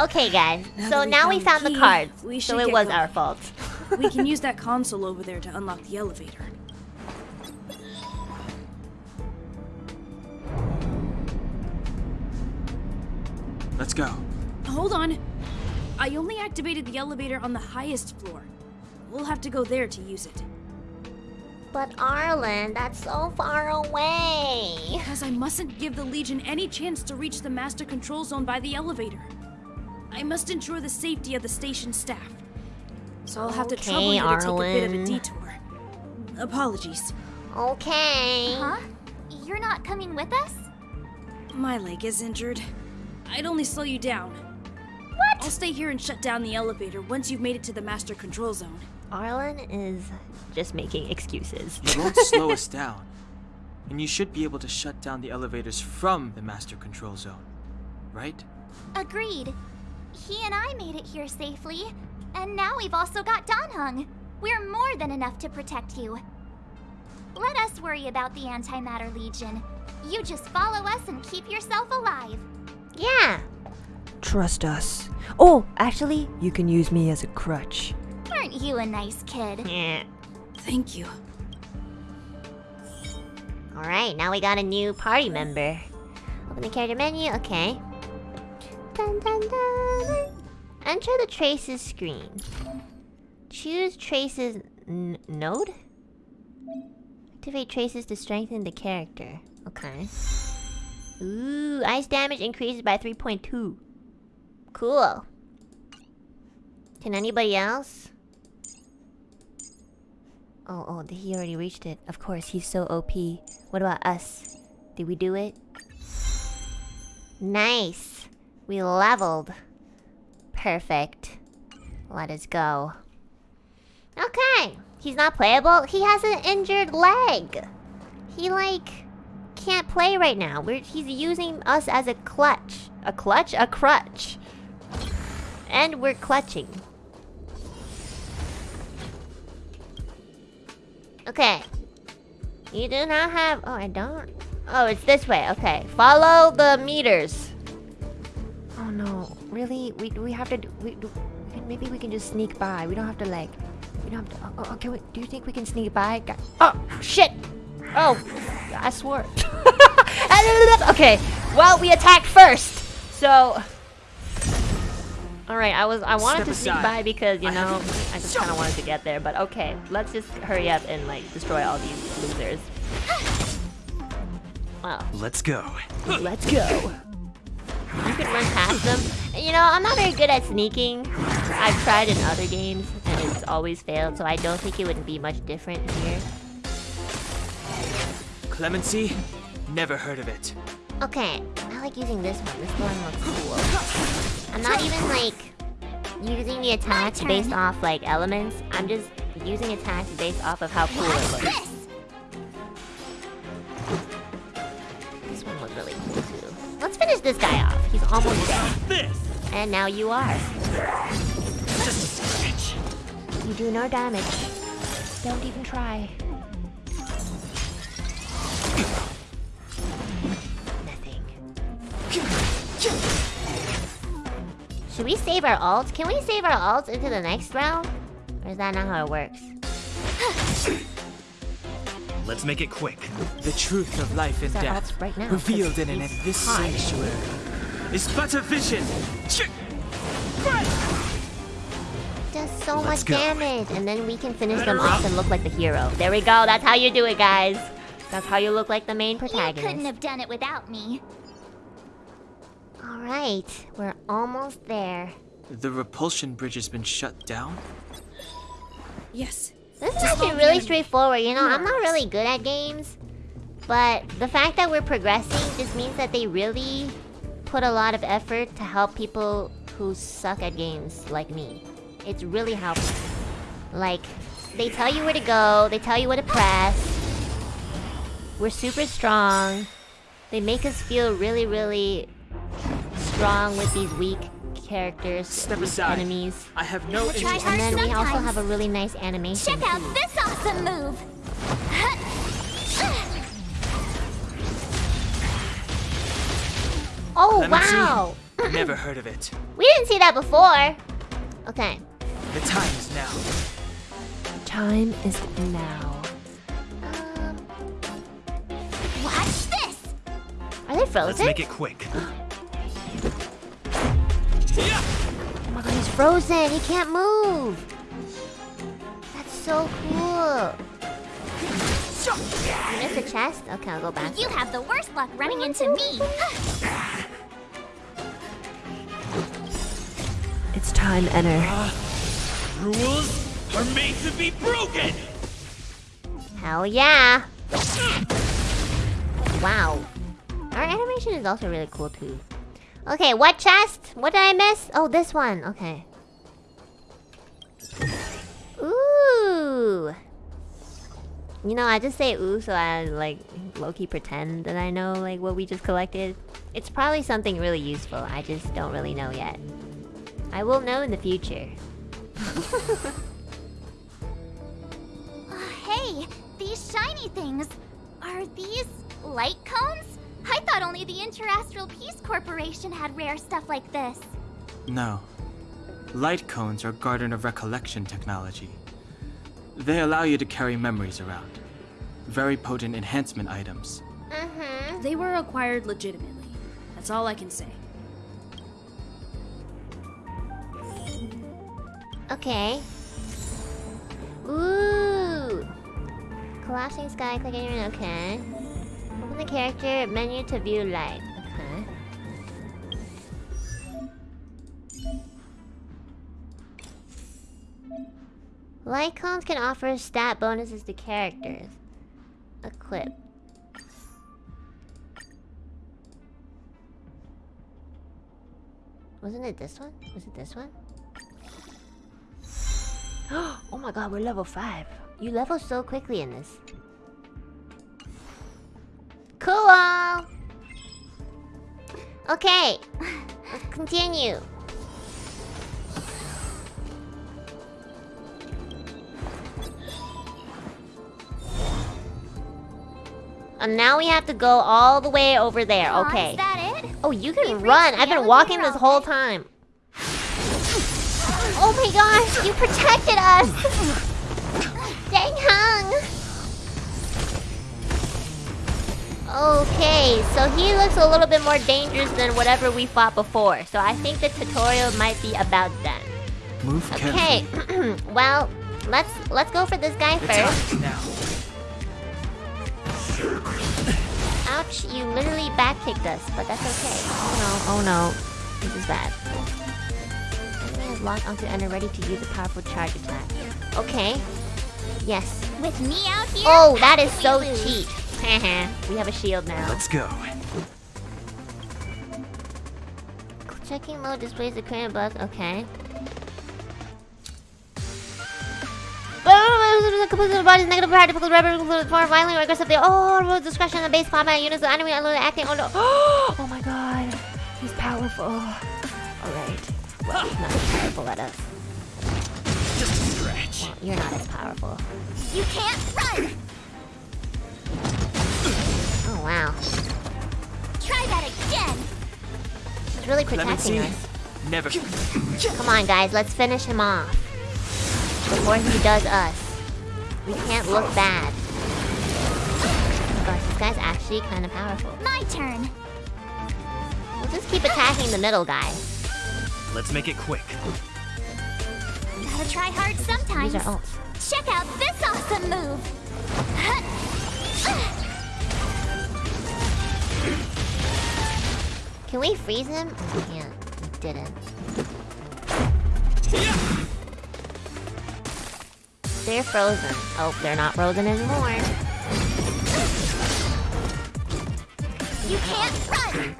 Okay, guys. Now so that we now we found found the the cards. we so it was going. our fault. We can use that console over there to unlock the elevator. Let's go. Hold on. I only activated the elevator on the highest floor. We'll have to go there to use it. But Arlan, that's so far away. Because I mustn't give the Legion any chance to reach the Master Control Zone by the elevator. I must ensure the safety of the station staff. So I'll have to trouble Okay, you to take a bit of a detour. Apologies. Okay. Huh? You're not coming with us? My leg is injured. I'd only slow you down. What? I'll stay here and shut down the elevator once you've made it to the master control zone. Arlan is just making excuses. You won't slow us down. And you should be able to shut down the elevators from the master control zone. Right? Agreed. He and I made it here safely, and now we've also got Dan Heng. We're more than enough to protect you. Let us worry about the Antimatter Legion. You just follow us and keep yourself alive. Yeah. Trust us. Oh, actually, you can use me as a crutch. Aren't you a nice kid? Yeah. Thank you. Alright, now we got a new party member. Open the character menu, okay. Dun, dun, dun. Enter the traces screen. Choose traces node? Activate traces to strengthen the character. Okay. Ooh, ice damage increases by 3.2. Cool. Can anybody else? Oh, oh, he already reached it. Of course, he's so OP. What about us? Did we do it? Nice. We leveled. Perfect. Let us go. Okay. He's not playable. He has an injured leg. He, like, can't play right now. We're, he's using us as a clutch. A clutch? A crutch. And we're clutching. Okay. You do not have... Oh, I don't? Oh, it's this way. Okay. Follow the meters. Oh no, really? We we have to do, we, maybe we can just sneak by. We don't have to like we don't have to. Oh, oh, can we, do you think we can sneak by? Oh, shit. Oh, I swore. okay. Well, we attacked first. So... Alright, I was I wanted Step to sneak aside. by because, you know, have- I just kind of wanted to get there. But okay, let's just hurry up and, like, destroy all these losers. Wow. Let's go. Let's go. You can run past them. You know, I'm not very good at sneaking. I've tried in other games, and it's always failed, so I don't think it would be much different here. Clemency? Never heard of it. Okay, I like using this one. This one looks cool. I'm not even, like, using the attacks based off, like, elements. I'm just using attacks based off of how cool it looks. This! This one was really cool, too. Let's finish this guy off. He's almost dead. This! And now you are. Just a scratch. You do no damage. Don't even try. Nothing. Should we save our ults? Can we save our ults into the next round? Or is that not how it works? Let's make it quick. The truth of life and death, right now, 'cause revealed in an it's abyss hard. sanctuary, is but a vision. Ch- Does so Let's much go. damage, and then we can finish them off and look like the hero. There we go. That's how you do it, guys. That's how you look like the main protagonist. You couldn't have done it without me. All right, we're almost there. The repulsion bridge has been shut down? Yes. This is actually really straightforward. You know, I'm not really good at games, but the fact that we're progressing just means that they really put a lot of effort to help people who suck at games like me. It's really helpful. Like, they tell you where to go, they tell you what to press. We're super strong. They make us feel really, really strong with these weak characters, Step weak aside. enemies. I have no We'll interest And then we also have a really nice animation. Check out too. this awesome move! Oh Clemency? wow! Never heard of it. We didn't see that before. Okay. The time is now. Time is now. Watch this! are they Let's make it quick. Oh my god, he's frozen. He can't move. That's so cool. You missed a chest? Okay, I'll go back. You have the worst luck running into me! It's time, Enter. Ah, rules are made to be broken! Hell yeah! Wow. Our animation is also really cool too. Okay, what chest? What did I miss? Oh, this one. Okay. Ooh. You know, I just say ooh so I like low-key pretend that I know like what we just collected. It's probably something really useful. I just don't really know yet. I will know in the future. Hey, these shiny things. Are these light cones? I thought only the Interastral Peace Corporation had rare stuff like this. No. Light cones are Garden of Recollection technology. They allow you to carry memories around. Very potent enhancement items. Mm-hmm. They were acquired legitimately. That's all I can say. Okay. Ooh. Collapsing sky, click anywhere, okay. Open the character menu to view light. Okay. Light cones can offer stat bonuses to characters. Equip. Wasn't it this one? Was it this one? oh my god, we're level 5. You level so quickly in this. Cool! Okay, let's continue. And now we have to go all the way over there. Okay. Is that it? Oh, you can We've run. I've been walking this whole time. Oh my gosh, you protected us! Okay, so he looks a little bit more dangerous than whatever we fought before. So I think the tutorial might be about done. Move Okay, well, let's let's go for this guy first. on now. Ouch, you literally back kicked us, but that's okay. Oh no, oh no. This is bad. Enemy is locked onto and are ready to use a powerful charge attack. Okay. Yes. With me out here? Oh, that is so could lose? cheap. we have a shield now. Let's go. Checking mode displays the current buff. Okay. the body's negative power, difficult rubber, more violently or aggressively. Oh, removes discretion on the base combat units, the enemy unloaded acting. Oh no. Oh my god. He's powerful. Alright. Well, he's not as powerful at us. Just a stretch. Well, you're not as powerful. You can't run! Oh wow. Try that again! He's really protecting us. never. Come on, guys, let's finish him off. Before he does us. We can't look bad. Oh gosh, this guy's actually kind of powerful. My turn. We'll just keep attacking the middle guy. Let's make it quick. Gotta try hard sometimes. These are ults. Check out this awesome move! Ah. Can we freeze him? We can't. We didn't. They're frozen. Oh, they're not frozen anymore. You can't run!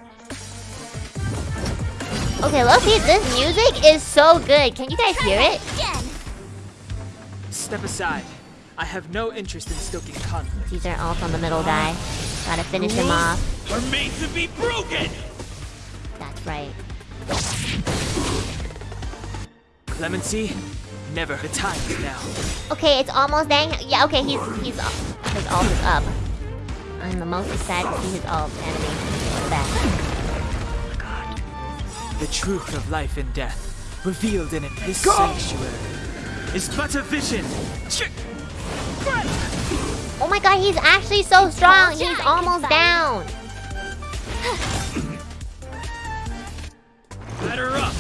Okay, Loki, this music is so good. Can you guys Try hear it? again! Step aside. I have no interest in stoking conflict. These are all from the middle guy. Gotta finish him off. Are made to be broken. That's right. Clemency, never. The time is now. Okay, it's almost dang. Yeah, okay, he's he's up. His ult is up. I'm the most excited to see his ult animation. What's that? The truth of life and death, revealed in it, this sanctuary, is but a vision. Ch- Oh my god, he's actually so strong. He's almost fight. down. Batter up.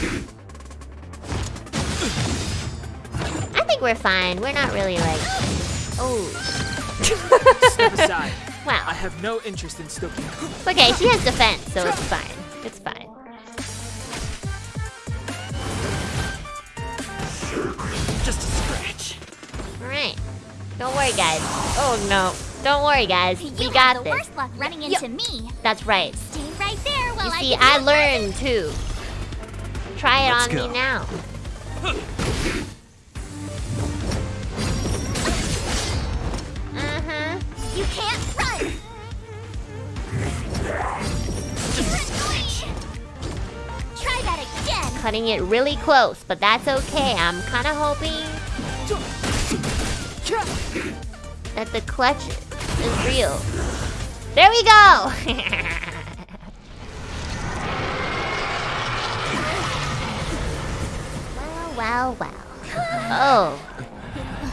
I think we're fine. We're not really like. Oh, Step aside. Wow. I have no interest in stoking. Okay, she has defense, so it's fine. It's fine. Just a scratch. Alright. Don't worry, guys. Oh no. Don't worry, guys. You we have got the this. worst luck running into me. That's right. Stay right there while You I see, give I you a learned too. Try it Let's on go. me now. Mm-hmm. You can't run! You're! Try that again! Cutting it really close, but that's okay. I'm kind of hoping that the clutch is real. There we go! well, well, well. Oh.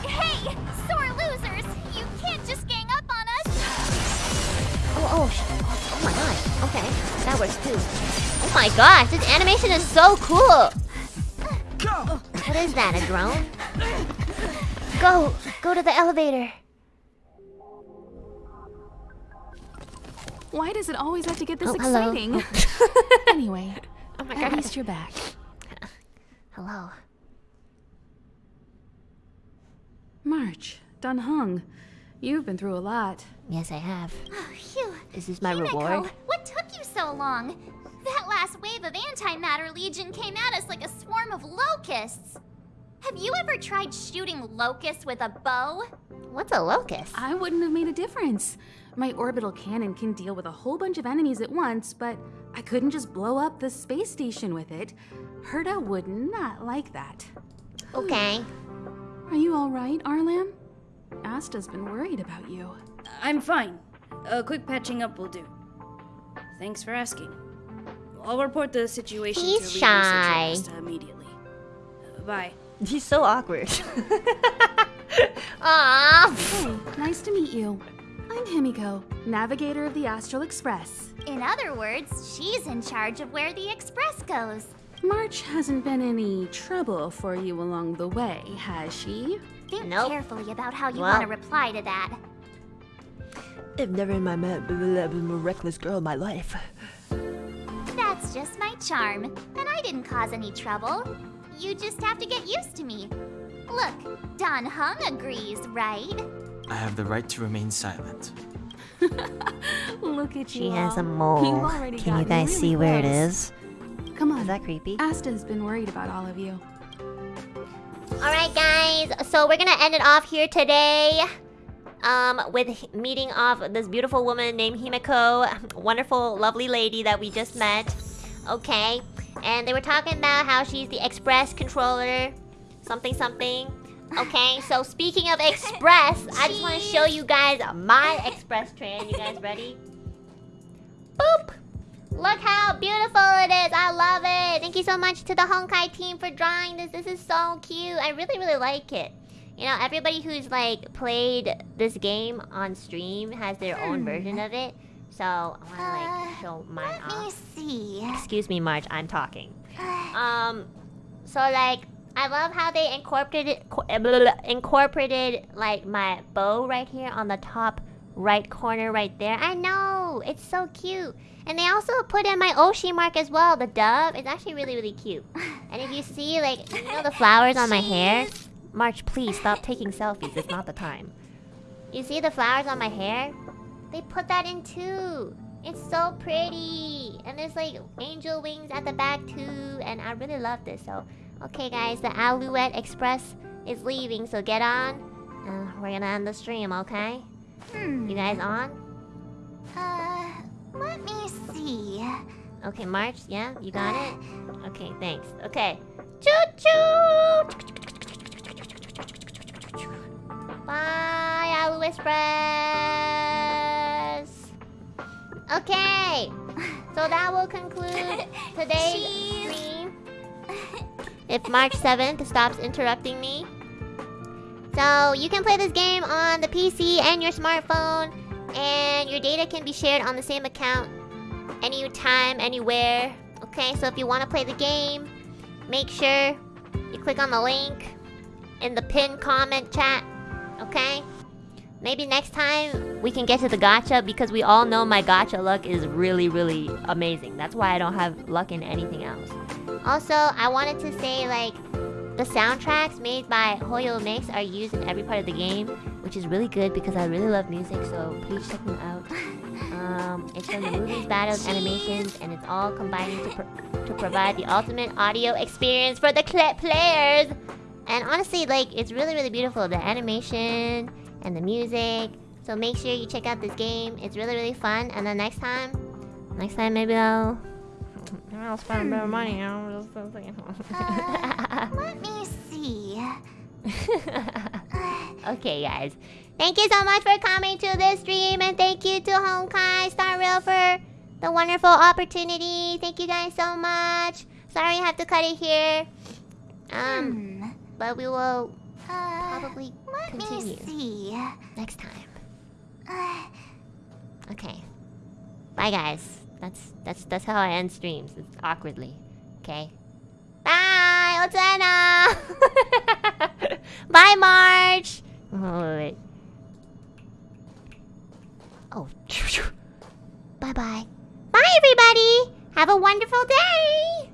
Hey! Sore losers! You can't just gang up on us! Oh, oh, sh- oh my god. Okay, that works too. Oh my gosh, this animation is so cool. Uh, what is that, a drone? Go, go to the elevator. Why does it always have to get this Oh, hello. exciting? anyway, Oh my at god. least you're back. Hello. March, Dan Heng, you've been through a lot. Yes, I have. Oh, phew. Is this my reward? what took you so long? That last wave of Antimatter Legion came at us like a swarm of locusts. Have you ever tried shooting locusts with a bow? What's a locust? I wouldn't have made a difference. My orbital cannon can deal with a whole bunch of enemies at once, but I couldn't just blow up the space station with it. Herta would not like that. Okay. Are you all right, Arlan? Asta's been worried about you. I'm fine. A quick patching up will do. Thanks for asking. I'll report the situation He's to lead shy. Asta immediately. Uh, bye. He's so awkward. Aww. Hey, nice to meet you. I'm Himeko, navigator of the Astral Express. In other words, she's in charge of where the express goes. March hasn't been any trouble for you along the way, has she? Think Nope. carefully about how you Well- want to reply to that. I've never in my ma- b- b- been a reckless girl in my life. That's just my charm, and I didn't cause any trouble. You just have to get used to me. Look, Dan Heng agrees, right? I have the right to remain silent. Look at you. She you. has a mole. Can you guys really see where it is? Come on. Is that creepy? Asta's been worried about all of you. Alright, guys. So we're gonna end it off here today. Um, with meeting off this beautiful woman named Himeko. Wonderful, lovely lady that we just met. Okay. And they were talking about how she's the express controller. Something, something. Okay, so speaking of express, I just want to show you guys my express train. You guys ready? Boop! Look how beautiful it is. I love it. Thank you so much to the Honkai team for drawing this. This is so cute. I really, really like it. You know, everybody who's like played this game on stream has their own hmm. version of it. So I want to like show mine Let me see. Excuse me, March. I'm talking. Um, so like I love how they incorporated co- eh, incorporated like my bow right here on the top right corner right there. I know it's so cute, and they also put in my Oshi mark as well. The dove. It's actually really really cute. And if you see like you know the flowers on my hair, March, please stop taking selfies. It's not the time. You see the flowers on my hair? They put that in too. It's so pretty. And there's like angel wings at the back too. And I really love this. So, okay, guys, the Alouette Express is leaving. So get on. Uh, we're gonna end the stream, okay? Hmm. You guys on? Uh, let me see. Okay, March, yeah? You got it? Okay, thanks. Okay. Choo choo! Bye, Alu Express! Okay, so that will conclude today's stream. If March 7th stops interrupting me. So, you can play this game on the PC and your smartphone, and your data can be shared on the same account anytime, anywhere. Okay, so if you want to play the game, make sure you click on the link in the pinned comment chat. Okay? Maybe next time we can get to the gacha because we all know my gacha luck is really, really amazing. That's why I don't have luck in anything else. Also, I wanted to say like the soundtracks made by HOYO-MiX are used in every part of the game, which is really good because I really love music, so please check them out. Um, it's from the movies, battles, animations, and it's all combining to, pro to provide the ultimate audio experience for the players. And honestly, like, it's really, really beautiful. The animation and the music. So make sure you check out this game. It's really, really fun. And then next time, next time maybe I'll... Maybe I'll spend a bit of money. I'm just thinking. uh, let me see. okay, guys. Thank you so much for coming to this stream, and thank you to Honkai Star Rail for the wonderful opportunity. Thank you guys so much. Sorry I have to cut it here. Um, hmm. But we will uh, probably let continue me see. next time. okay. Bye, guys. That's that's that's how I end streams. It's awkwardly. Okay. Bye, Otana. Bye, March. Oh, wait. Oh. Bye bye. Bye, everybody. Have a wonderful day.